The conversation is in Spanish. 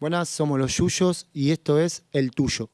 Buenas, somos los Yuyos y esto es El Tuyo.